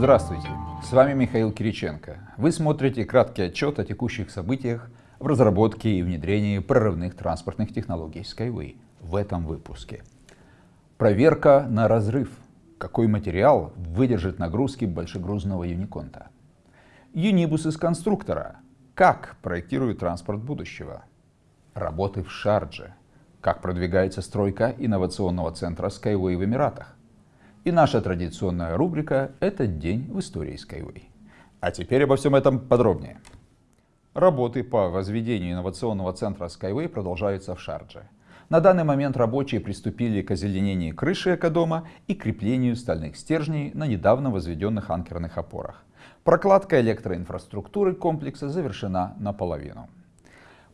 Здравствуйте, с вами Михаил Кириченко. Вы смотрите краткий отчет о текущих событиях в разработке и внедрении прорывных транспортных технологий Skyway в этом выпуске. Проверка на разрыв. Какой материал выдержит нагрузки большегрузного юниконта? Юнибус из конструктора. Как проектируют транспорт будущего? Работы в Шардже. Как продвигается стройка инновационного центра Skyway в Эмиратах? И наша традиционная рубрика «Этот день в истории Skyway». А теперь обо всем этом подробнее. Работы по возведению инновационного центра Skyway продолжаются в Шардже. На данный момент рабочие приступили к озеленению крыши экодома и креплению стальных стержней на недавно возведенных анкерных опорах. Прокладка электроинфраструктуры комплекса завершена наполовину.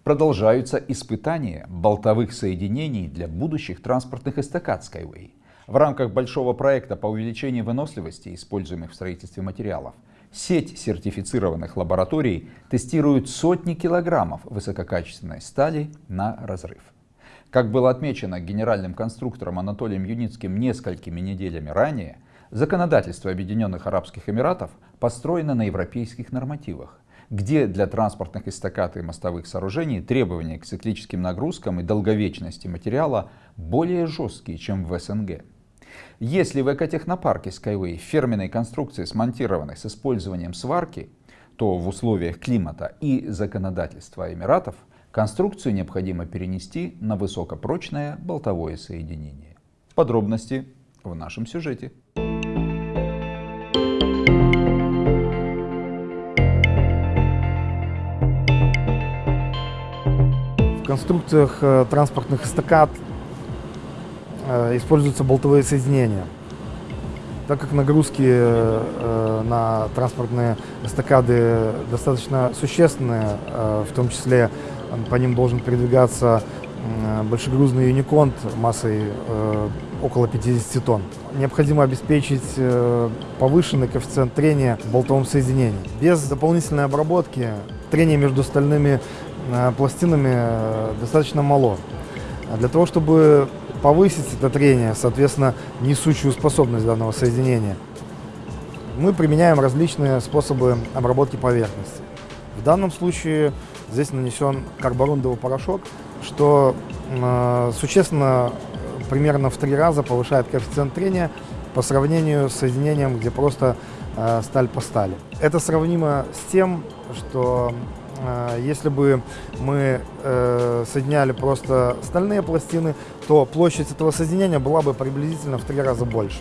Продолжаются испытания болтовых соединений для будущих транспортных эстакад Skyway. В рамках большого проекта по увеличению выносливости, используемых в строительстве материалов, сеть сертифицированных лабораторий тестирует сотни килограммов высококачественной стали на разрыв. Как было отмечено генеральным конструктором Анатолием Юницким несколькими неделями ранее, законодательство Объединенных Арабских Эмиратов построено на европейских нормативах, где для транспортных эстакад и мостовых сооружений требования к циклическим нагрузкам и долговечности материала более жесткие, чем в СНГ. Если в экотехнопарке Skyway фирменной конструкции смонтированы с использованием сварки, то в условиях климата и законодательства Эмиратов конструкцию необходимо перенести на высокопрочное болтовое соединение. Подробности в нашем сюжете. В конструкциях э, транспортных эстакад используются болтовые соединения. Так как нагрузки э, на транспортные эстакады достаточно существенные, э, в том числе по ним должен передвигаться большегрузный юниконт массой около 50 тонн. Необходимо обеспечить повышенный коэффициент трения в болтовом соединении. Без дополнительной обработки трение между стальными пластинами достаточно мало. Для того, чтобы повысить это трение, соответственно, несущую способность данного соединения. Мы применяем различные способы обработки поверхности. В данном случае здесь нанесен карборундовый порошок, что э, существенно примерно в три раза повышает коэффициент трения по сравнению с соединением, где просто э, сталь по стали. Это сравнимо с тем, что если бы мы э, соединяли просто стальные пластины, то площадь этого соединения была бы приблизительно в три раза больше.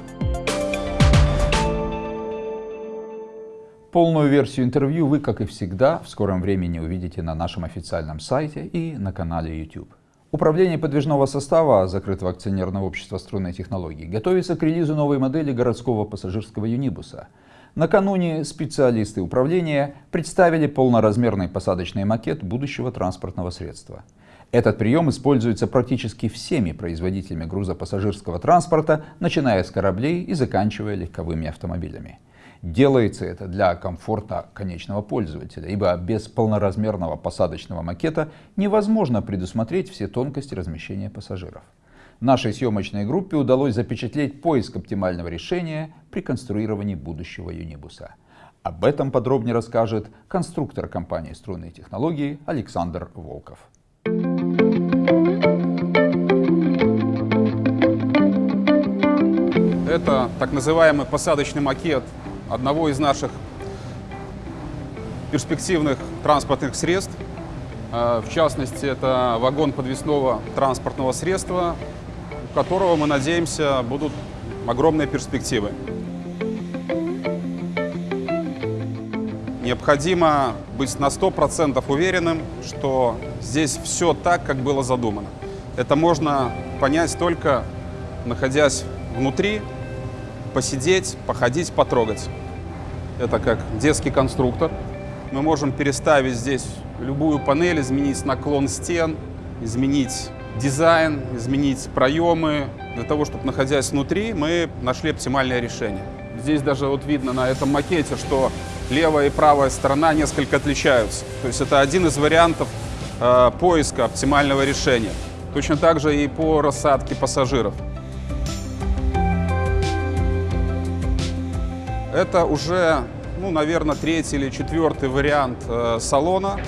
Полную версию интервью вы, как и всегда, в скором времени увидите на нашем официальном сайте и на канале YouTube. Управление подвижного состава закрытого акционерного общества струнной технологии готовится к релизу новой модели городского пассажирского юнибуса. Накануне специалисты управления представили полноразмерный посадочный макет будущего транспортного средства. Этот прием используется практически всеми производителями грузопассажирского транспорта, начиная с кораблей и заканчивая легковыми автомобилями. Делается это для комфорта конечного пользователя, ибо без полноразмерного посадочного макета невозможно предусмотреть все тонкости размещения пассажиров. Нашей съемочной группе удалось запечатлеть поиск оптимального решения при конструировании будущего юнибуса. Об этом подробнее расскажет конструктор компании «Струнные технологии» Александр Волков. Это так называемый посадочный макет одного из наших перспективных транспортных средств. А, в частности, это вагон подвесного транспортного средства, которого, мы надеемся, будут огромные перспективы. Необходимо быть на 100% уверенным, что здесь все так, как было задумано. Это можно понять только находясь внутри посидеть, походить, потрогать. Это как детский конструктор. Мы можем переставить здесь любую панель, изменить наклон стен, изменить дизайн, изменить проемы. Для того, чтобы, находясь внутри, мы нашли оптимальное решение. Здесь даже вот видно на этом макете, что левая и правая сторона несколько отличаются. То есть это один из вариантов э, поиска оптимального решения. Точно так же и по рассадке пассажиров. Это уже, ну, наверное, третий или четвертый вариант э, салона.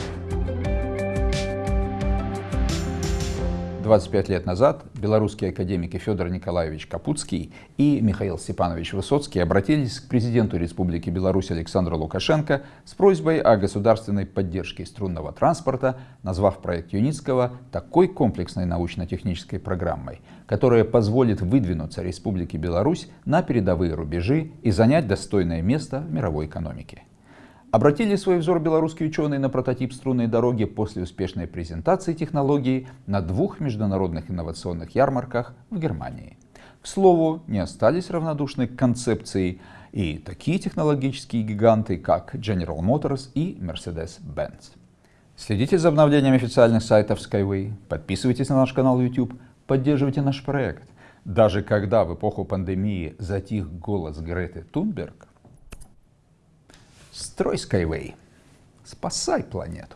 25 лет назад белорусские академики Федор Николаевич Капутский и Михаил Степанович Высоцкий обратились к президенту Республики Беларусь Александру Лукашенко с просьбой о государственной поддержке струнного транспорта, назвав проект Юницкого такой комплексной научно-технической программой, которая позволит выдвинуться Республике Беларусь на передовые рубежи и занять достойное место в мировой экономике. Обратили свой взор белорусские ученые на прототип струнной дороги после успешной презентации технологии на двух международных инновационных ярмарках в Германии. К слову, не остались равнодушны к концепции и такие технологические гиганты, как General Motors и Mercedes-Benz. Следите за обновлениями официальных сайтов Skyway, подписывайтесь на наш канал YouTube, поддерживайте наш проект. Даже когда в эпоху пандемии затих голос Греты Тунберг, Строй Skyway. Спасай планету.